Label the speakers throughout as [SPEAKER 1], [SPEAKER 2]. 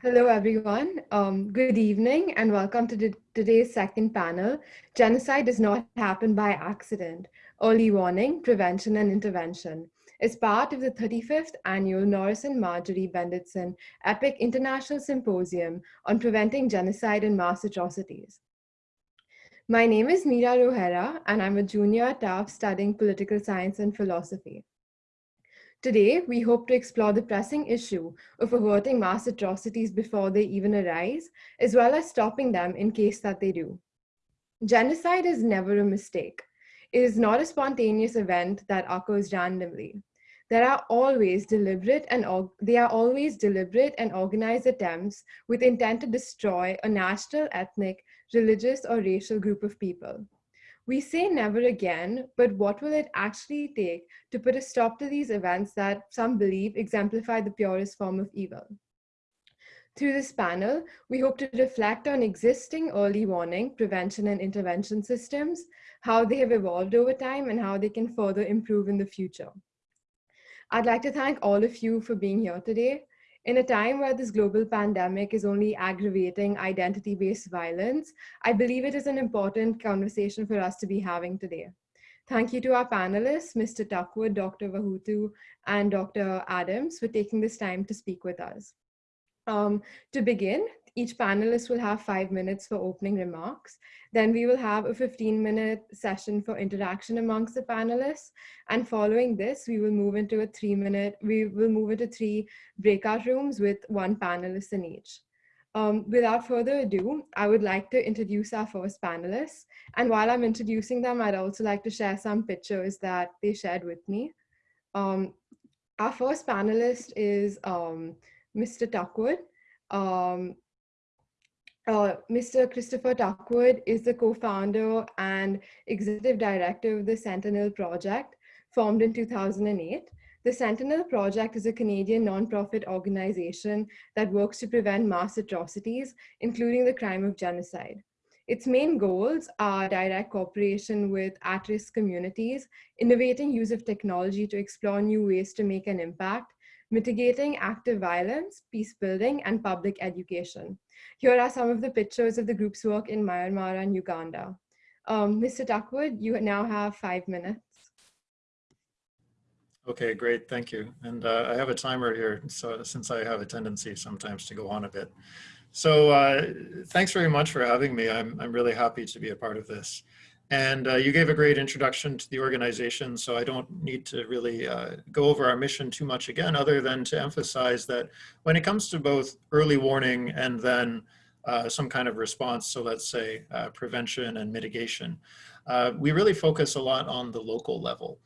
[SPEAKER 1] Hello, everyone. Um, good evening and welcome to today's second panel. Genocide does not happen by accident. Early warning, prevention and intervention is part of the 35th annual Norris and Margery Bendetson EPIIC International Symposium on Preventing Genocide and Mass Atrocities. My name is Mira Rohera and I'm a junior at Tufts studying political science and philosophy. Today, we hope to explore the pressing issue of averting mass atrocities before they even arise, as well as stopping them in case that they do. Genocide is never a mistake. It is not a spontaneous event that occurs randomly. There are always deliberate and they are always deliberate and organized attempts with intent to destroy a national, ethnic, religious, or racial group of people. We say never again, but what will it actually take to put a stop to these events that some believe exemplify the purest form of evil? Through this panel, we hope to reflect on existing early warning, prevention, and intervention systems, how they have evolved over time, and how they can further improve in the future. I'd like to thank all of you for being here today. In a time where this global pandemic is only aggravating identity-based violence, I believe it is an important conversation for us to be having today. Thank you to our panelists, Mr. Tuckwood, Dr. Wahutu, and Dr. Adams for taking this time to speak with us. Um, to begin, each panelist will have five minutes for opening remarks. Then we will have a 15 minute session for interaction amongst the panelists. And following this, we will move into a three minute, we will move into three breakout rooms with one panelist in each. Um, without further ado, I would like to introduce our first panelists. And while I'm introducing them, I'd also like to share some pictures that they shared with me. Um, our first panelist is um, Mr. Tuckwood. Um, uh, Mr. Christopher Tuckwood is the co-founder and executive director of the Sentinel Project, formed in 2008. The Sentinel Project is a Canadian nonprofit organization that works to prevent mass atrocities, including the crime of genocide. Its main goals are direct cooperation with at-risk communities, innovating use of technology to explore new ways to make an impact, mitigating active violence, peace building, and public education. Here are some of the pictures of the group's work in Myanmar and Uganda. Um, Mr. Tuckwood, you now have five minutes.
[SPEAKER 2] Okay, great, thank you. And uh, I have a timer here, so since I have a tendency sometimes to go on a bit. So uh, thanks very much for having me. I'm, I'm really happy to be a part of this. And uh, you gave a great introduction to the organization, so I don't need to really uh, go over our mission too much again, other than to emphasize that when it comes to both early warning and then uh, some kind of response, so let's say uh, prevention and mitigation, uh, we really focus a lot on the local level.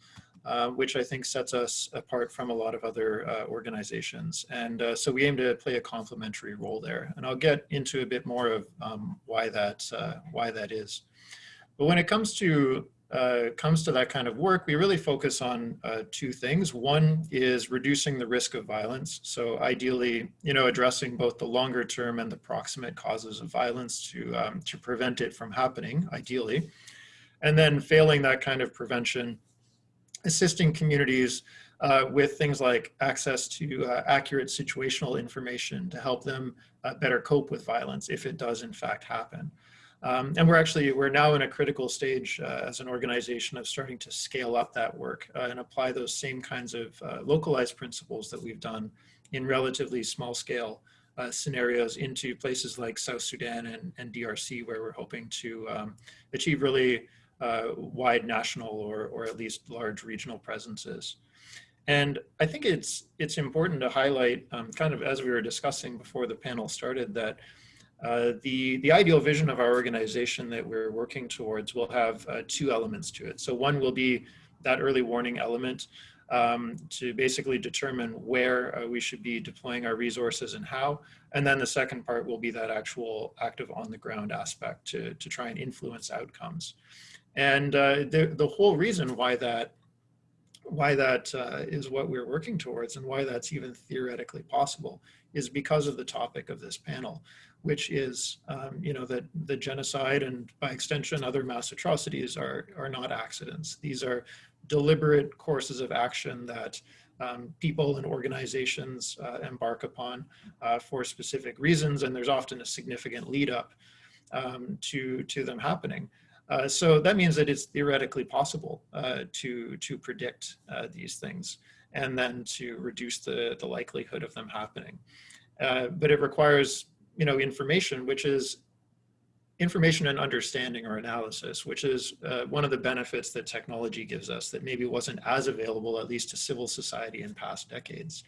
[SPEAKER 2] Uh, which I think sets us apart from a lot of other organizations. And so we aim to play a complementary role there. And I'll get into a bit more of um, why, that, why that is. But when it comes to uh, comes to that kind of work, we really focus on uh, two things. One is reducing the risk of violence. So ideally, you know, addressing both the longer term and the proximate causes of violence to, um, to prevent it from happening, ideally. And then failing that kind of prevention, assisting communities uh, with things like access to uh, accurate situational information to help them uh, better cope with violence if it does in fact happen. Um, and we're actually, we're now in a critical stage uh, as an organization of starting to scale up that work uh, and apply those same kinds of uh, localized principles that we've done in relatively small scale uh, scenarios into places like South Sudan and, and DRC, where we're hoping to um, achieve really uh, wide national or, or at least large regional presences. And I think it's, it's important to highlight, um, kind of as we were discussing before the panel started, that uh, the, the ideal vision of our organization that we're working towards will have uh, two elements to it. So one will be that early warning element um, to basically determine where uh, we should be deploying our resources and how. And then the second part will be that actual active on the ground aspect to, to try and influence outcomes. And uh, the, the whole reason why that why that uh, is what we're working towards and why that's even theoretically possible is because of the topic of this panel which is, um, you know, that the genocide and by extension other mass atrocities are, are not accidents. These are deliberate courses of action that um, people and organizations uh, embark upon uh, for specific reasons, and there's often a significant lead up um, to, to them happening. Uh, so that means that it's theoretically possible uh, to, to predict uh, these things and then to reduce the, the likelihood of them happening. Uh, but it requires, you know, information, which is information and understanding or analysis, which is uh, one of the benefits that technology gives us that maybe wasn't as available, at least to civil society in past decades.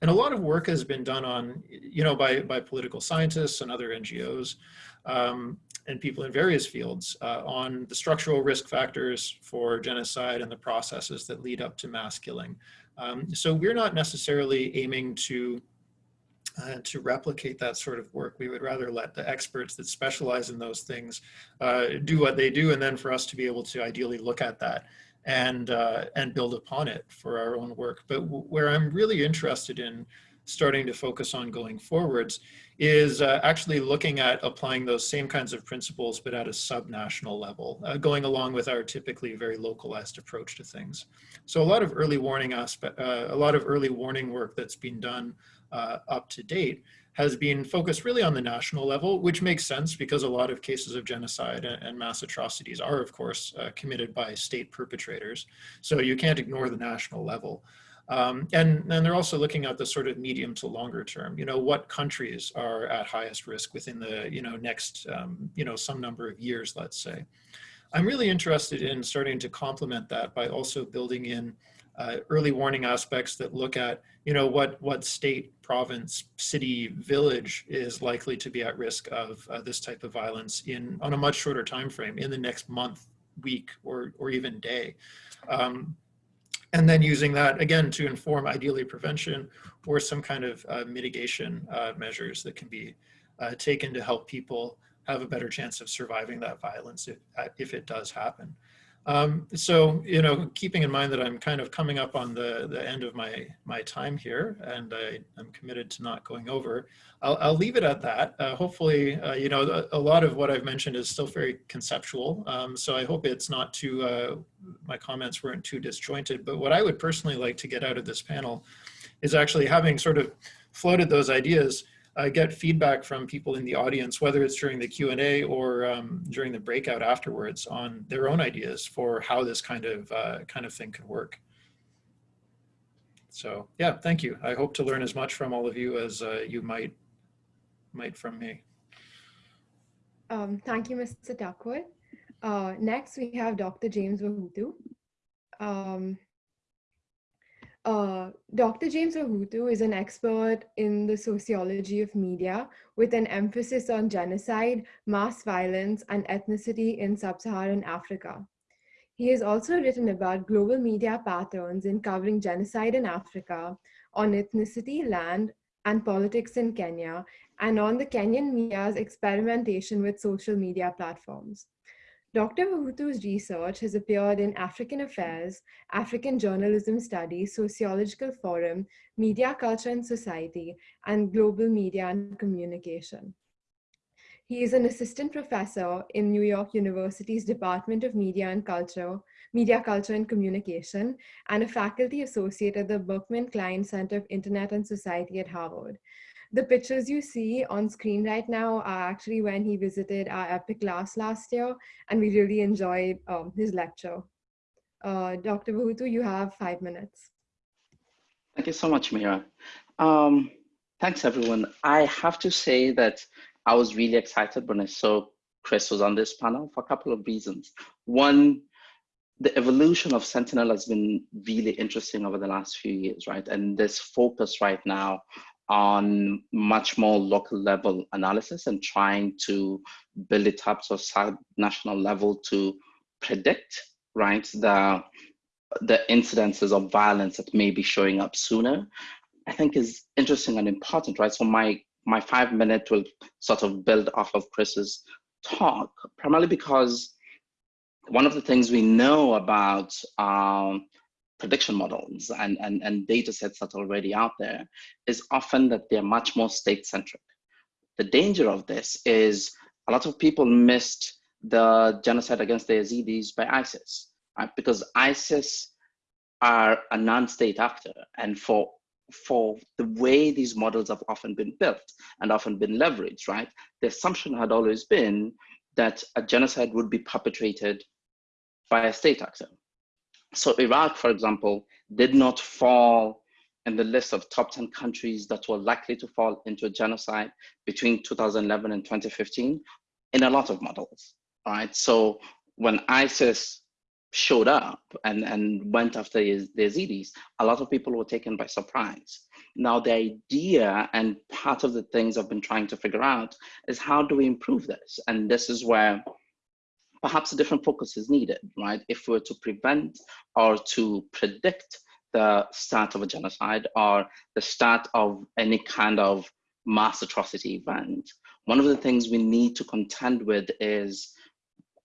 [SPEAKER 2] And a lot of work has been done on, you know, by, by political scientists and other NGOs um, and people in various fields uh, on the structural risk factors for genocide and the processes that lead up to mass killing. Um, so we're not necessarily aiming to uh, to replicate that sort of work. We would rather let the experts that specialize in those things uh, do what they do and then for us to be able to ideally look at that and, uh, and build upon it for our own work. But where I'm really interested in starting to focus on going forwards is uh, actually looking at applying those same kinds of principles, but at a subnational level, uh, going along with our typically very localized approach to things. So a lot of early warning aspect, uh, a lot of early warning work that's been done uh, up to date has been focused really on the national level, which makes sense because a lot of cases of genocide and, mass atrocities are, of course, uh, committed by state perpetrators. So you can't ignore the national level. Um, and then they're also looking at the sort of medium to longer term, you know, what countries are at highest risk within the, you know, next, um, you know, some number of years, let's say. I'm really interested in starting to complement that by also building in uh, early warning aspects that look at, you know, what, what state, province, city, village is likely to be at risk of uh, this type of violence in on a much shorter time frame in the next month, week, or, or even day. Um, and then using that again to inform ideally prevention or some kind of uh, mitigation uh, measures that can be uh, taken to help people have a better chance of surviving that violence if, uh, if it does happen. Um, so, you know, keeping in mind that I'm kind of coming up on the, the end of my, my time here and I, am committed to not going over, I'll, I'll leave it at that. Uh, hopefully, uh, you know, a, lot of what I've mentioned is still very conceptual. Um, so I hope it's not too, uh, my comments weren't too disjointed, but what I would personally like to get out of this panel is actually having sort of floated those ideas, uh, get feedback from people in the audience, whether it's during the Q&A or um, during the breakout afterwards on their own ideas for how this kind of, uh, kind of thing could work. So yeah, thank you. I hope to learn as much from all of you as uh, you might, might from me.
[SPEAKER 1] Um, thank you, Mr. Tuckwood. Uh, next, we have Dr. James Wahutu. Um, uh, Dr. James Wahutu is an expert in the sociology of media with an emphasis on genocide, mass violence, and ethnicity in sub-Saharan Africa. He has also written about global media patterns in covering genocide in Africa, on ethnicity, land, and politics in Kenya, and on the Kenyan media's experimentation with social media platforms. Dr. Wahutu's research has appeared in African Affairs, African Journalism Studies, Sociological Forum, Media Culture and Society, and Global Media and Communication. He is an assistant professor in New York University's Department of Media and Culture, Media Culture and Communication, and a faculty associate at the Berkman Klein Center of Internet and Society at Harvard. The pictures you see on screen right now are actually when he visited our EPIIC class last year, and we really enjoyed um, his lecture. Uh, Dr. Wahutu, you have five minutes.
[SPEAKER 3] Thank you so much, Mira. Um, thanks, everyone. I have to say that I was really excited when I saw Chris was on this panel for a couple of reasons. One, the evolution of Sentinel has been really interesting over the last few years, right? And this focus right now on much more local level analysis and trying to build it up to a national level to predict right the the incidences of violence that may be showing up sooner i think is interesting and important right? So my my five minute will sort of build off of chris's talk primarily because one of the things we know about um, prediction models and, and, and data sets that are already out there is often that they're much more state centric. The danger of this is a lot of people missed the genocide against the Yazidis by ISIS, right? Because ISIS are a non-state actor and for for the way these models have often been built and often been leveraged, right? The assumption had always been that a genocide would be perpetrated by a state actor. So Iraq, for example, did not fall in the list of top 10 countries that were likely to fall into a genocide between 2011 and 2015 in a lot of models, right? So when ISIS showed up and, and went after the Yazidis, a lot of people were taken by surprise. Now, the idea and part of the things I've been trying to figure out is how do we improve this? And this is where perhaps a different focus is needed, right? If we're to prevent or to predict the start of a genocide or the start of any kind of mass atrocity event, one of the things we need to contend with is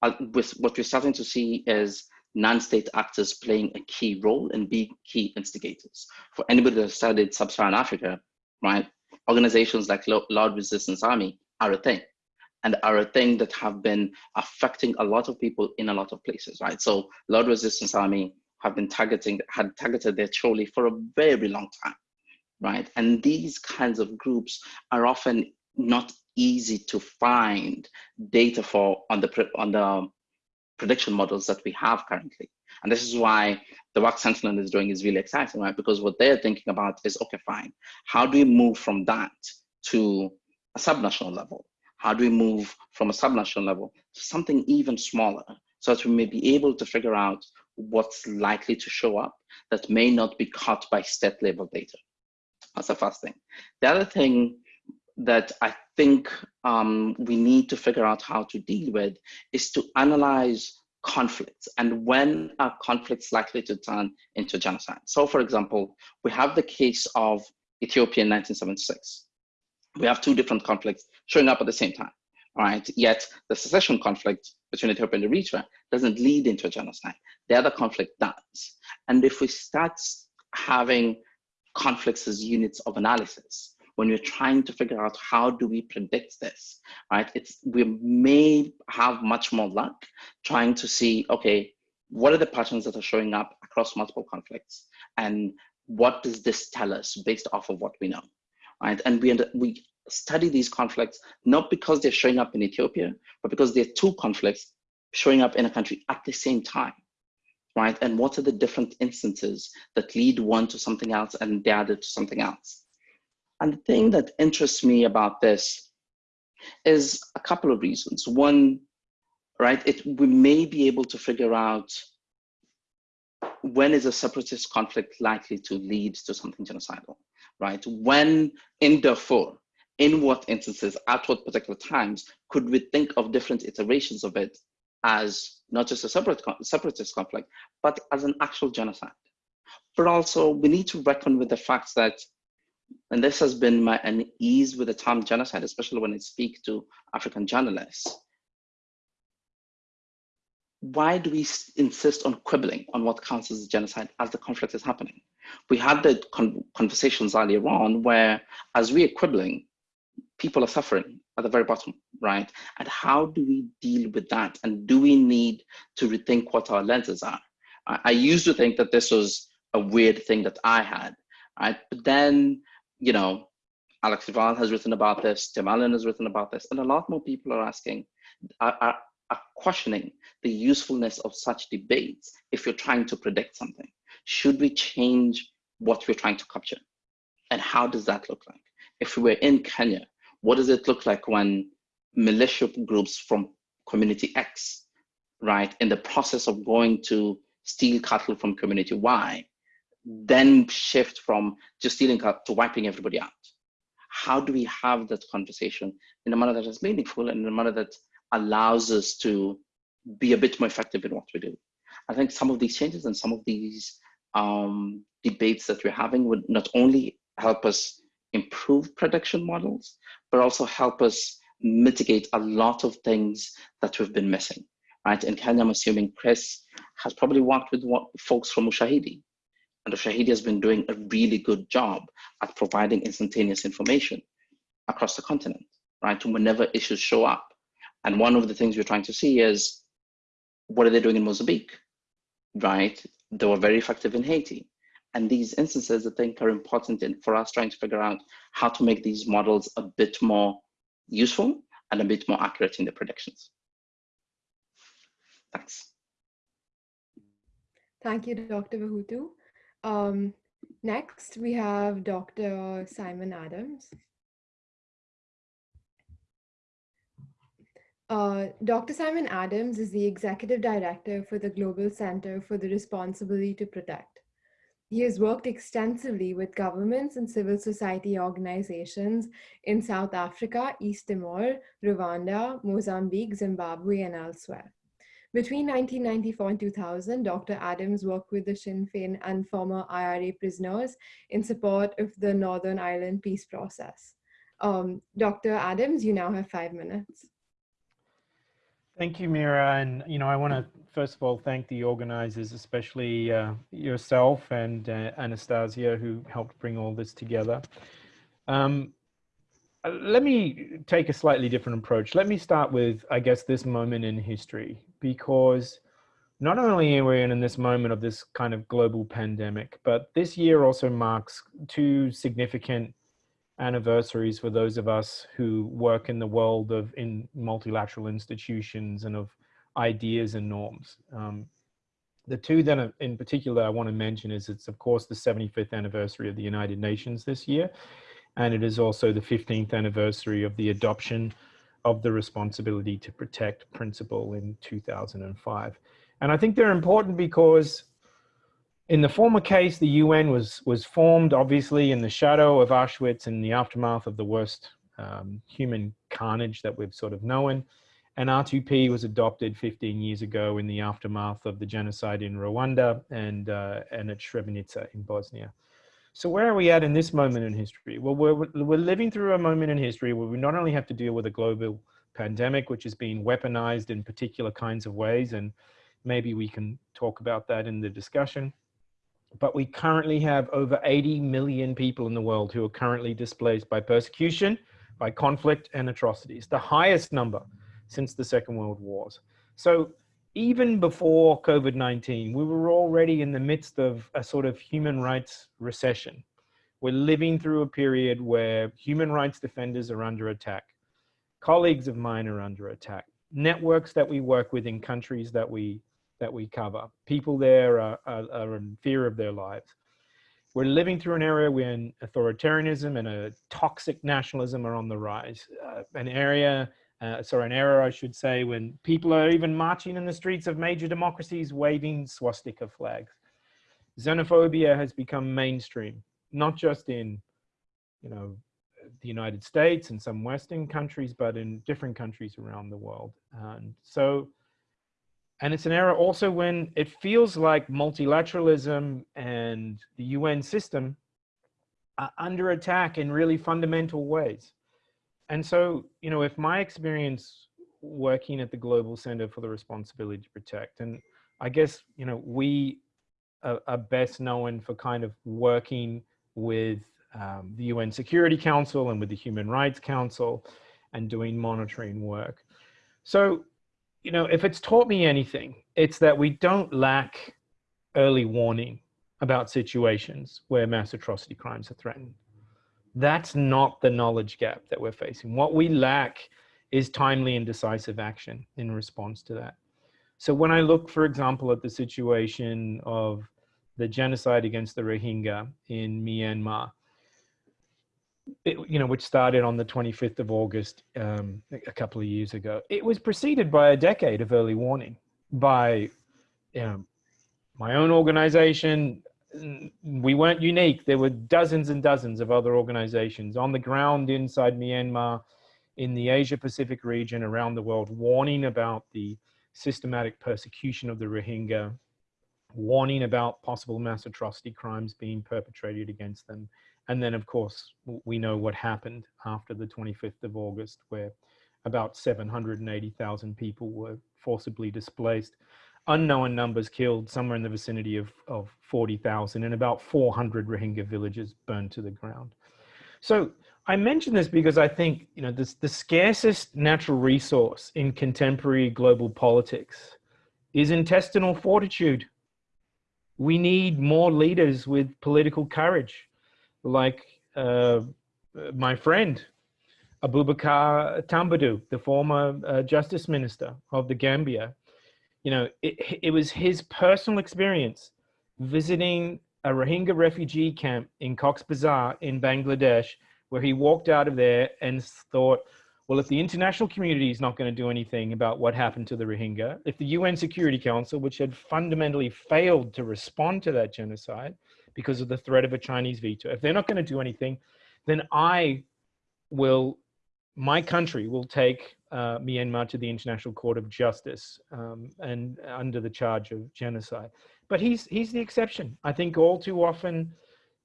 [SPEAKER 3] uh, with what we're starting to see is non-state actors playing a key role and being key instigators. For anybody that studied sub-Saharan Africa, right, organizations like Lord Resistance Army are a thing and are a thing that have been affecting a lot of people in a lot of places, right? So Lord Resistance Army have been targeting, had targeted the Acholi for a very long time, right? And these kinds of groups are often not easy to find data for on the on the prediction models that we have currently. And this is why the work Sentinel is doing is really exciting, right? Because what they're thinking about is, okay, fine, how do we move from that to a subnational level? How do we move from a subnational level to something even smaller so that we may be able to figure out what's likely to show up that may not be caught by state level data? That's the first thing. The other thing that I think um, we need to figure out how to deal with is to analyze conflicts and when are conflicts likely to turn into genocide. So for example, we have the case of Ethiopia in 1976. We have two different conflicts showing up at the same time, right? Yet the secession conflict between Ethiopia and Eritrea doesn't lead into a genocide. The other conflict does. And if we start having conflicts as units of analysis, when we're trying to figure out how do we predict this, right? It's we may have much more luck trying to see, okay, what are the patterns that are showing up across multiple conflicts, and what does this tell us based off of what we know, right? And we we study these conflicts not because they're showing up in Ethiopia, but because they're two conflicts showing up in a country at the same time right? And what are the different instances that lead one to something else and the other to something else? And the thing that interests me about this is a couple of reasons. One, right, it, we may be able to figure out when is a separatist conflict likely to lead to something genocidal, right? When in Darfur, in what instances, at what particular times, could we think of different iterations of it as not just a separate, separatist conflict, but as an actual genocide? But also, we need to reckon with the fact that and this has been my unease with the term genocide, especially when I speak to African journalists. Why do we insist on quibbling on what counts as genocide as the conflict is happening? We had the con conversations earlier on where, as we are quibbling, people are suffering at the very bottom, right? And how do we deal with that? And do we need to rethink what our lenses are? I, I used to think that this was a weird thing that I had, right? But then you know, Alex de Waal has written about this, Tim Allen has written about this, and a lot more people are asking, are, are, are questioning the usefulness of such debates if you're trying to predict something. Should we change what we're trying to capture? And how does that look like? If we were in Kenya, what does it look like when militia groups from community X, right, in the process of going to steal cattle from community Y, then shift from just stealing cattle to wiping everybody out? How do we have that conversation in a manner that is meaningful and in a manner that allows us to be a bit more effective in what we do? I think some of these changes and some of these um, debates that we're having would not only help us improve prediction models, but also help us mitigate a lot of things that we've been missing, right? In Kenya, I'm assuming Chris has probably worked with folks from Ushahidi, and Ushahidi has been doing a really good job at providing instantaneous information across the continent, right? Whenever issues show up. And one of the things we're trying to see is what are they doing in Mozambique, right? They were very effective in Haiti. And these instances, I think, are important in, for us trying to figure out how to make these models a bit more useful and a bit more accurate in the predictions. Thanks.
[SPEAKER 1] Thank you, Dr. Wahutu. Um, next, we have Dr. Simon Adams. Uh, Dr. Simon Adams is the Executive Director for the Global Center for the Responsibility to Protect. He has worked extensively with governments and civil society organizations in South Africa, East Timor, Rwanda, Mozambique, Zimbabwe, and elsewhere. Between 1994 and 2000, Dr. Adams worked with the Sinn Féin and former IRA prisoners in support of the Northern Ireland peace process. Um, Dr. Adams, you now have five minutes.
[SPEAKER 4] Thank you, Mira. And, you know, I want to first of all thank the organizers, especially uh, yourself and uh, Anastasia, who helped bring all this together. Um, uh, let me take a slightly different approach. Let me start with, I guess, this moment in history, because not only are we in this moment of this kind of global pandemic, but this year also marks two significant anniversaries for those of us who work in the world of in multilateral institutions and of ideas and norms. Um, the two that in particular I want to mention is it's of course the 75th anniversary of the United Nations this year and it is also the 15th anniversary of the adoption of the responsibility to protect principle in 2005. And I think they're important because in the former case, the UN was, was formed obviously in the shadow of Auschwitz in the aftermath of the worst um, human carnage that we've sort of known. And R2P was adopted 15 years ago in the aftermath of the genocide in Rwanda and, uh, and at Srebrenica in Bosnia. So where are we at in this moment in history? Well, we're, we're living through a moment in history where we not only have to deal with a global pandemic, which is being weaponized in particular kinds of ways, and maybe we can talk about that in the discussion, but we currently have over 80 million people in the world who are currently displaced by persecution, by conflict and atrocities, the highest number since the Second World Wars. So even before COVID-19, we were already in the midst of a sort of human rights recession. We're living through a period where human rights defenders are under attack. Colleagues of mine are under attack. Networks that we work with in countries that we, that we cover. People there are, are, are in fear of their lives. We're living through an area when authoritarianism and a toxic nationalism are on the rise. Uh, an area uh, sorry, an era I should say, when people are even marching in the streets of major democracies waving swastika flags. Xenophobia has become mainstream, not just in, you know, the United States and some Western countries, but in different countries around the world. And so, and it's an era also when it feels like multilateralism and the UN system are under attack in really fundamental ways and so, you know, if my experience working at the Global Center for the Responsibility to Protect, and I guess, you know, we are, are best known for kind of working with um, the UN Security Council and with the Human Rights Council and doing monitoring work. So, you know, if it's taught me anything, it's that we don't lack early warning about situations where mass atrocity crimes are threatened. That's not the knowledge gap that we're facing. What we lack is timely and decisive action in response to that. So when I look, for example, at the situation of the genocide against the Rohingya in Myanmar, it, you know, which started on the 25th of August um, a couple of years ago, it was preceded by a decade of early warning by you know, my own organization, we weren't unique. There were dozens and dozens of other organizations on the ground inside Myanmar, in the Asia Pacific region, around the world, warning about the systematic persecution of the Rohingya, warning about possible mass atrocity crimes being perpetrated against them. And then, of course, we know what happened after the 25th of August, where about 780,000 people were forcibly displaced unknown numbers killed, somewhere in the vicinity of, of 40,000 and about 400 Rohingya villages burned to the ground. So I mention this because I think, you know, this, the scarcest natural resource in contemporary global politics is intestinal fortitude. we need more leaders with political courage, like uh, my friend Abubacarr Tambadou, the former uh, justice minister of the Gambia. You know, it, it was his personal experience visiting a Rohingya refugee camp in Cox's Bazar in Bangladesh, where he walked out of there and thought, well, if the international community is not going to do anything about what happened to the Rohingya, if the UN Security Council, which had fundamentally failed to respond to that genocide because of the threat of a Chinese veto, if they're not going to do anything, then I will, my country will take uh, Myanmar to the International Court of Justice um, and under the charge of genocide. But he's, he's the exception. I think all too often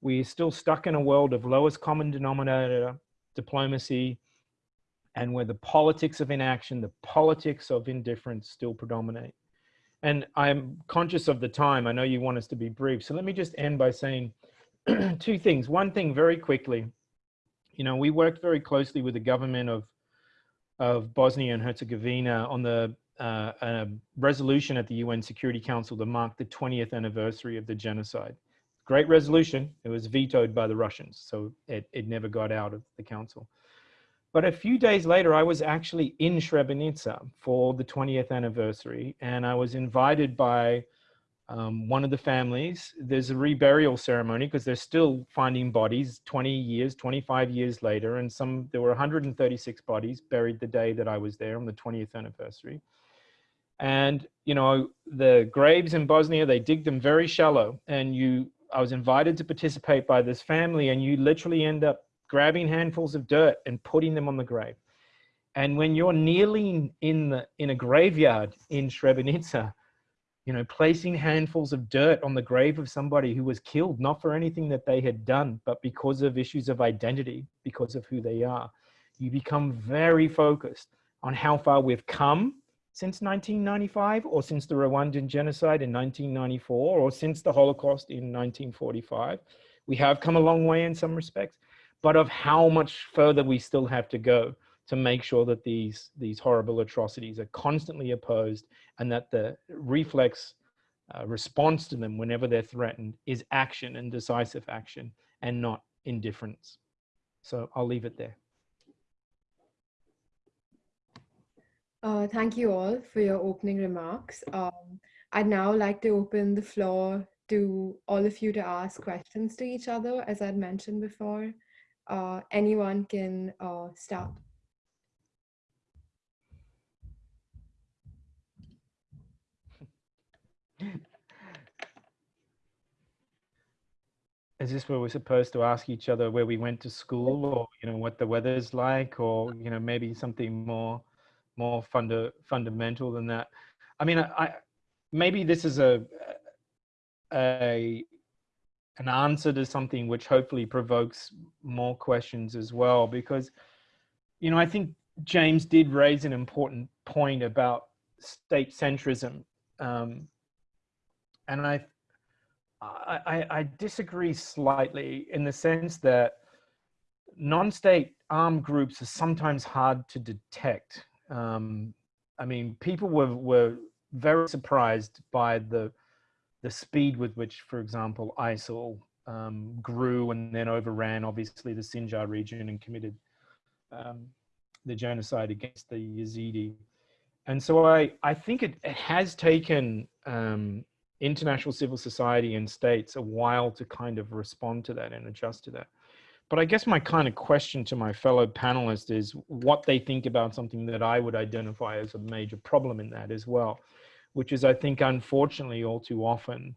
[SPEAKER 4] we're still stuck in a world of lowest common denominator diplomacy, and where the politics of inaction, the politics of indifference still predominate. And I'm conscious of the time. I know you want us to be brief. So let me just end by saying two things. One thing very quickly, you know, we worked very closely with the government of, of Bosnia and Herzegovina on the uh, a resolution at the UN Security Council to mark the 20th anniversary of the genocide. Great resolution. It was vetoed by the Russians, so it, it never got out of the council. But a few days later, I was actually in Srebrenica for the 20th anniversary, and I was invited by um, one of the families. There's a reburial ceremony because they're still finding bodies 20 years, 25 years later, and some there were 136 bodies buried the day that I was there on the 20th anniversary. And you know the graves in Bosnia, they dig them very shallow, and you. I was invited to participate by this family, and you literally end up grabbing handfuls of dirt and putting them on the grave. And when you're kneeling in the in a graveyard in Srebrenica, you know, placing handfuls of dirt on the grave of somebody who was killed, not for anything that they had done, but because of issues of identity, because of who they are, you become very focused on how far we've come since 1995 or since the Rwandan genocide in 1994 or since the Holocaust in 1945. We have come a long way in some respects, but of how much further we still have to go to make sure that these, these horrible atrocities are constantly opposed and that the reflex uh, response to them whenever they're threatened is action and decisive action and not indifference. So I'll leave it there.
[SPEAKER 1] Uh, thank you all for your opening remarks. Um, I'd now like to open the floor to all of you to ask questions to each other, as I'd mentioned before uh, anyone can uh, start.
[SPEAKER 4] Is this where we're supposed to ask each other where we went to school or, you know, what the weather's like or, you know, maybe something more, more funda fundamental than that? I mean, I, I maybe this is a, a an answer to something which hopefully provokes more questions as well because you know i think james did raise an important point about state centrism um, and I, I i disagree slightly in the sense that non-state armed groups are sometimes hard to detect. Um, i mean people were were very surprised by the the speed with which, for example, ISIL um, grew and then overran, obviously, the Sinjar region and committed um, the genocide against the Yazidi. And so I, I think it, it has taken um, international civil society and states a while to kind of respond to that and adjust to that. But I guess my kind of question to my fellow panelists is what they think about something that I would identify as a major problem in that as well which is, I think, unfortunately, all too often,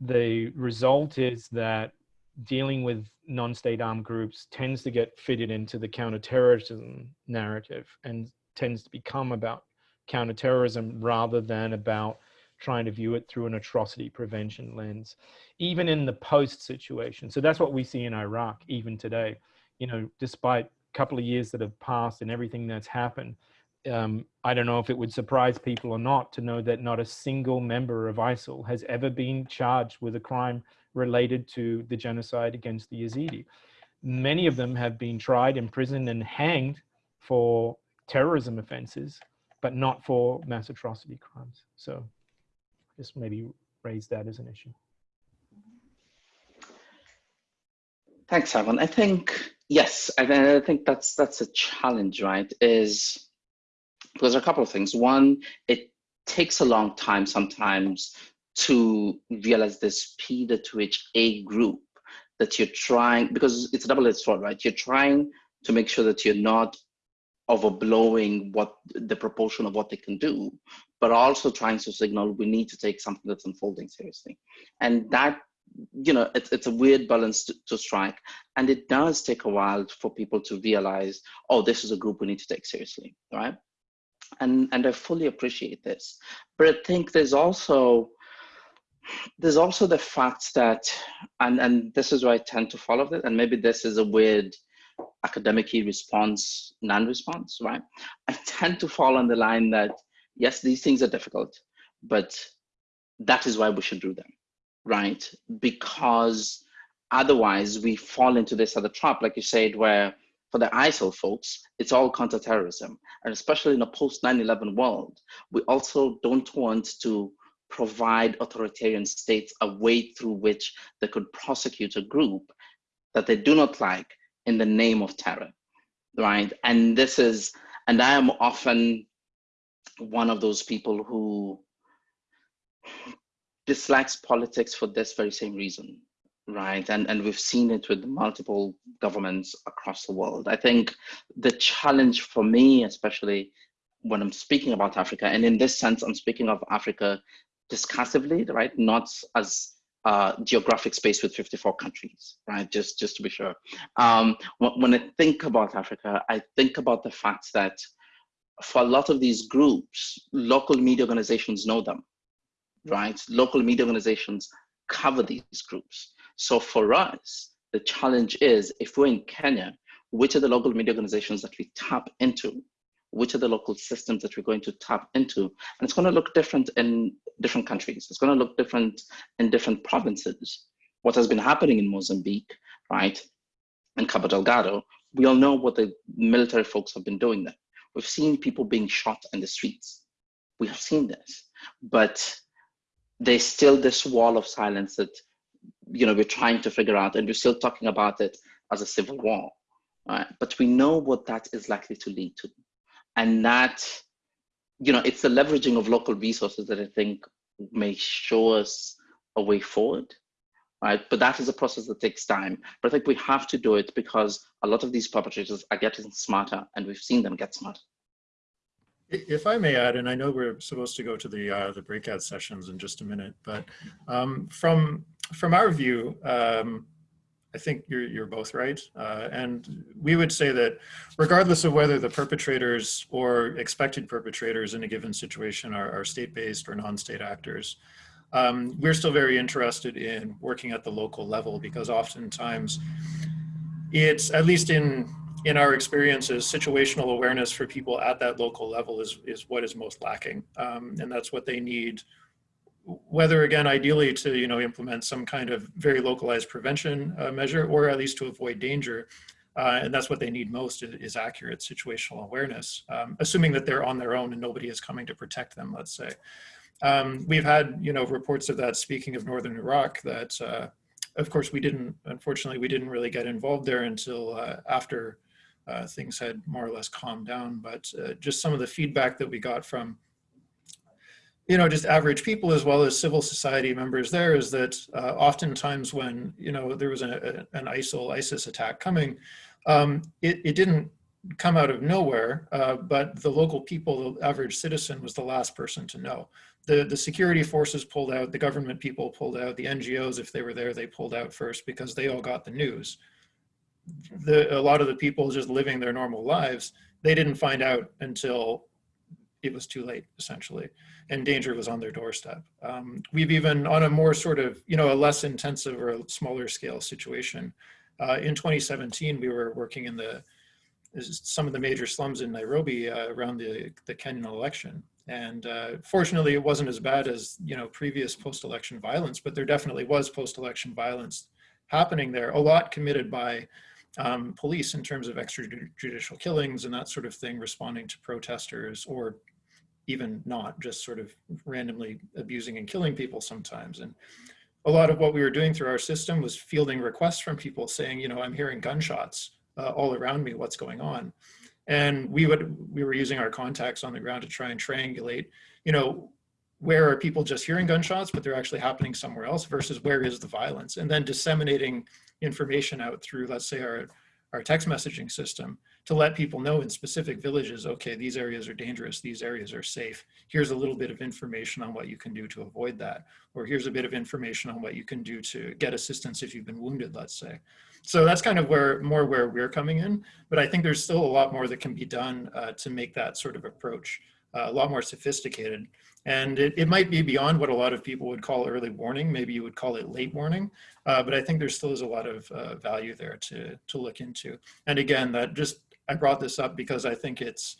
[SPEAKER 4] the result is that dealing with non-state armed groups tends to get fitted into the counterterrorism narrative and tends to become about counterterrorism rather than about trying to view it through an atrocity prevention lens, even in the post situation. So that's what we see in Iraq even today. You know, despite a couple of years that have passed and everything that's happened, um, I don't know if it would surprise people or not to know that not a single member of ISIL has ever been charged with a crime related to the genocide against the Yazidi. Many of them have been tried, imprisoned, and hanged for terrorism offenses, but not for mass atrocity crimes. So just maybe raise that as an issue.
[SPEAKER 3] Thanks, Simon. I think, yes, I, I think that's that's a challenge, right? Is because there are a couple of things. One, it takes a long time sometimes to realize the speed at which a group that you're trying because it's a double-edged sword, right? You're trying to make sure that you're not overblowing what the proportion of what they can do, but also trying to signal we need to take something that's unfolding seriously. And that, you know, it's, it's a weird balance to, to strike. And it does take a while for people to realize, oh, this is a group we need to take seriously, right? And, and I fully appreciate this. But I think there's also, there's also the fact that, and, and this is where I tend to follow this, and maybe this is a weird academic response, non-response, right? I tend to fall on the line that, yes, these things are difficult, but that is why we should do them, right? Because otherwise we fall into this other trap, like you said, where for the ISIL folks, it's all counterterrorism. And especially in a post 9-11 world, we also don't want to provide authoritarian states a way through which they could prosecute a group that they do not like in the name of terror, right? And this is, and I am often one of those people who dislikes politics for this very same reason, right? And, and we've seen it with multiple governments across the world. I think the challenge for me, especially when I'm speaking about Africa, and in this sense, I'm speaking of Africa discursively, right? Not as uh, geographic space with 54 countries, right? Just, just to be sure. Um, when I think about Africa, I think about the fact that for a lot of these groups, local media organizations know them, right? Local media organizations cover these groups. So for us, the challenge is if we're in Kenya, which are the local media organizations that we tap into which are the local systems that we're going to tap into. And it's going to look different in different countries. It's going to look different in different provinces. What has been happening in Mozambique, right, in Cabo Delgado, we all know what the military folks have been doing there. We've seen people being shot in the streets. We have seen this, but there's still this wall of silence that you know we're trying to figure out, and we're still talking about it as a civil war. Right? But we know what that is likely to lead to and that you know it's the leveraging of local resources that i think may show us a way forward right but that is a process that takes time but i think we have to do it because a lot of these perpetrators are getting smarter and we've seen them get smarter
[SPEAKER 2] if I may add, and I know we're supposed to go to the uh, the breakout sessions in just a minute, but um, from from our view, um, I think you're, you're both right. Uh, and we would say that regardless of whether the perpetrators or expected perpetrators in a given situation are, are state-based or non-state actors, um, we're still very interested in working at the local level because oftentimes it's, at least in, in our experiences, situational awareness for people at that local level is, is what is most lacking. Um, and that's what they need whether again, ideally to you know implement some kind of very localized prevention uh, measure or at least to avoid danger. Uh, and that's what they need most is, is accurate situational awareness, um, assuming that they're on their own and nobody is coming to protect them, let's say. Um, we've had, you know, reports of that, speaking of Northern Iraq, that uh, of course we didn't, unfortunately, we didn't really get involved there until uh, after uh, things had more or less calmed down. But uh, just some of the feedback that we got from you know, just average people as well as civil society members there is that uh, oftentimes when, you know, there was a, a, an ISIL, ISIS attack coming, um, it, it didn't come out of nowhere, uh, but the local people, the average citizen was the last person to know. The, the security forces pulled out, the government people pulled out, the NGOs, if they were there, they pulled out first because they all got the news. The, a lot of the people just living their normal lives, they didn't find out until it was too late, essentially, and danger was on their doorstep. Um, we've even, on a more sort of, you know, a less intensive or a smaller scale situation, uh, in 2017, we were working in the some of the major slums in Nairobi uh, around the, the Kenyan election. And uh, fortunately, it wasn't as bad as, you know, previous post-election violence, but there definitely was post-election violence happening there, a lot committed by um, police in terms of extrajudicial killings and that sort of thing, responding to protesters or even not, just sort of randomly abusing and killing people sometimes. And a lot of what we were doing through our system was fielding requests from people saying, you know, I'm hearing gunshots uh, all around me, what's going on? And we would, we were using our contacts on the ground to try and triangulate, you know, where are people just hearing gunshots, but they're actually happening somewhere else versus where is the violence? And then disseminating information out through, let's say, our, our text messaging system to let people know in specific villages, okay, these areas are dangerous, these areas are safe. Here's a little bit of information on what you can do to avoid that. Or here's a bit of information on what you can do to get assistance if you've been wounded, let's say. So that's kind of where more where we're coming in. But I think there's still a lot more that can be done uh, to make that sort of approach uh, a lot more sophisticated. And it, it might be beyond what a lot of people would call early warning. Maybe you would call it late warning. Uh, but I think there still is a lot of uh, value there to, to look into. And again, that just, I brought this up because I think it's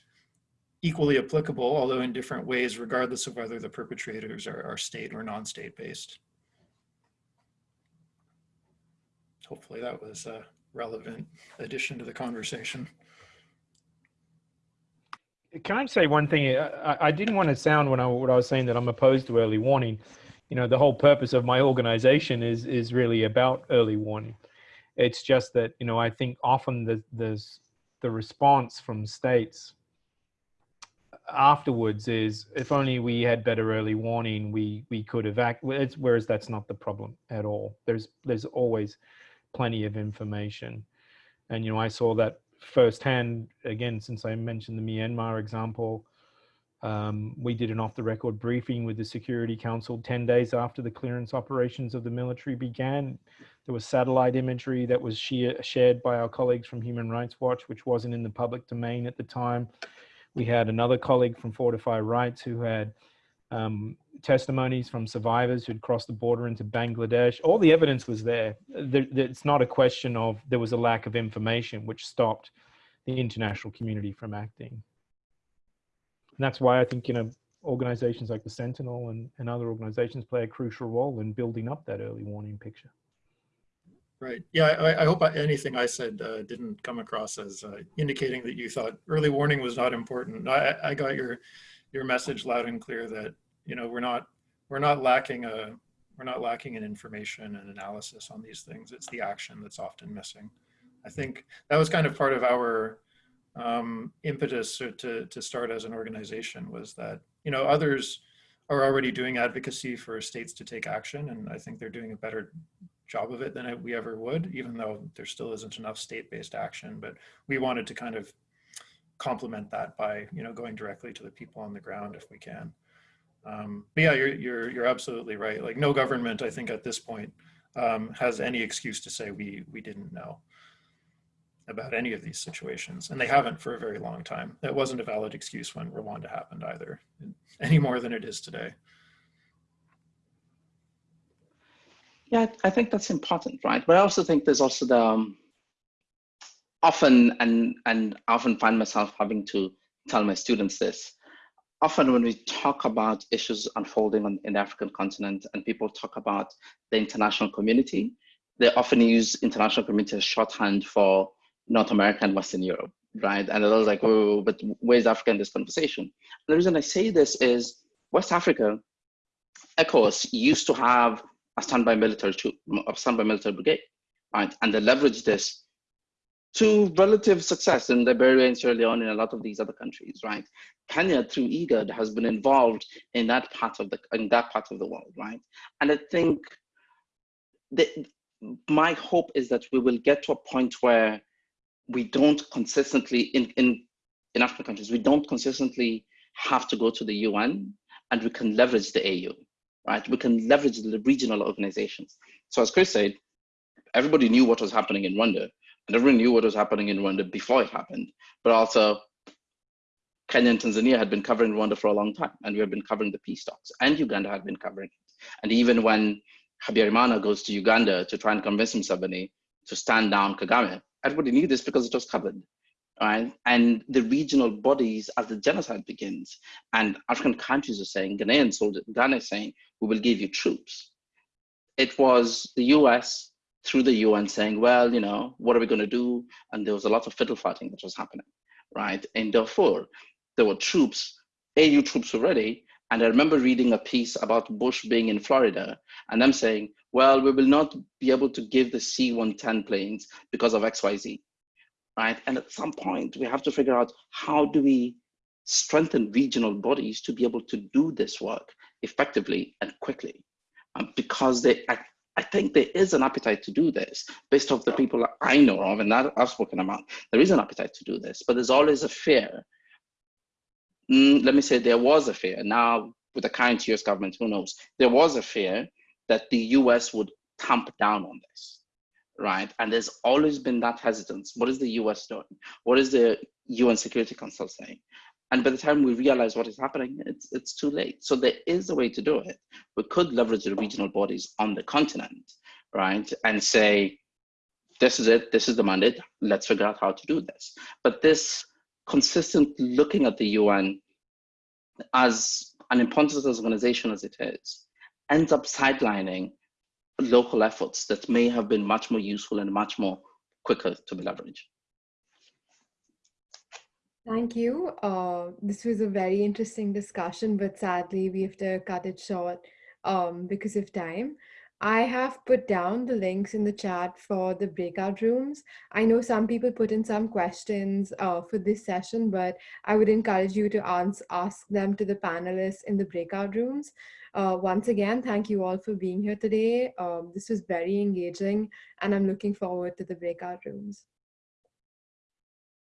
[SPEAKER 2] equally applicable, although in different ways, regardless of whether the perpetrators are, are state or non-state based. Hopefully that was a relevant addition to the conversation.
[SPEAKER 4] Can I say one thing? I, I didn't want to sound when I what I was saying that I'm opposed to early warning. You know, the whole purpose of my organization is is really about early warning. It's just that you know I think often the, there's the response from states afterwards is if only we had better early warning we we could act whereas that's not the problem at all there's there's always plenty of information and you know i saw that firsthand, again, since I mentioned the Myanmar example, um, we did an off the record briefing with the Security Council 10 days after the clearance operations of the military began. There was satellite imagery that was shared by our colleagues from Human Rights Watch, which wasn't in the public domain at the time. We had another colleague from Fortify Rights who had um, testimonies from survivors who'd crossed the border into Bangladesh. All the evidence was there. there. It's not a question of there was a lack of information which stopped the international community from acting. And that's why I think, you know, organizations like the Sentinel and, and other organizations play a crucial role in building up that early warning picture.
[SPEAKER 2] Right. Yeah, I, I hope anything I said uh, didn't come across as uh, indicating that you thought early warning was not important. I, I got your your message loud and clear that you know we're not we're not lacking a we're not lacking in information and analysis on these things. It's the action that's often missing. I think that was kind of part of our um, impetus to to start as an organization was that you know others are already doing advocacy for states to take action, and I think they're doing a better job of it than we ever would, even though there still isn't enough state-based action. But we wanted to kind of complement that by you know going directly to the people on the ground if we can. Um, but yeah, you're you're you're absolutely right. Like no government, I think at this point um, has any excuse to say we we didn't know about any of these situations, and they haven't for a very long time. That wasn't a valid excuse when Rwanda happened either, any more than it is today.
[SPEAKER 3] Yeah, I think that's important, right? But I also think there's also the um, often, and, and often find myself having to tell my students this, often when we talk about issues unfolding on, in the African continent and people talk about the international community, they often use international community as shorthand for North America and Western Europe, right? And they're like, oh, but where's Africa in this conversation? And the reason I say this is West Africa, ECOWAS used to have a standby military troop, a standby military brigade, right? And they leveraged this to relative success in Liberia and Sierra Leone and a lot of these other countries, right? Kenya through IGAD has been involved in that part of the in that part of the world, right? And I think that my hope is that we will get to a point where we don't consistently in in in African countries we don't consistently have to go to the UN and we can leverage the AU, right? We can leverage the regional organizations. So as Chris said, everybody knew what was happening in Rwanda everyone knew what was happening in Rwanda before it happened. But also, Kenya and Tanzania had been covering Rwanda for a long time, and we have been covering the peace talks, and Uganda had been covering it. And even when Habyarimana goes to Uganda to try and convince Museveni to stand down Kagame, everybody knew this because it was covered. Right? And the regional bodies, as the genocide begins, and African countries are saying, Ghanaian soldiers, Ghana is saying, we will give you troops. It was the US, through the UN saying, well, you know, what are we going to do? And there was a lot of fiddle fighting that was happening, right? In Darfur, there were troops, AU troops already. And I remember reading a piece about Bush being in Florida and them saying, well, we will not be able to give the C-110 planes because of XYZ, right? And at some point, we have to figure out how do we strengthen regional bodies to be able to do this work effectively and quickly, um, because they, I, think there is an appetite to do this based off the people I know of and that I've spoken about. There is an appetite to do this, but there's always a fear. Mm, let me say there was a fear. Now, with the current US government, who knows? There was a fear that the US would tamp down on this, right? And there's always been that hesitance. What is the US doing? What is the UN Security Council saying? And by the time we realize what is happening, it's, it's too late. So there is a way to do it. We could leverage the regional bodies on the continent, right? And say, this is it, this is the mandate, let's figure out how to do this. But this consistent looking at the UN as an important organization as it is, ends up sidelining local efforts that may have been much more useful and much more quicker to be leveraged.
[SPEAKER 1] Thank you. Uh, this was a very interesting discussion, but sadly we have to cut it short um, because of time. I have put down the links in the chat for the breakout rooms. I know some people put in some questions uh, for this session, but I would encourage you to ask, ask them to the panelists in the breakout rooms. Uh, once again, thank you all for being here today. Um, this was very engaging and I'm looking forward to the breakout rooms.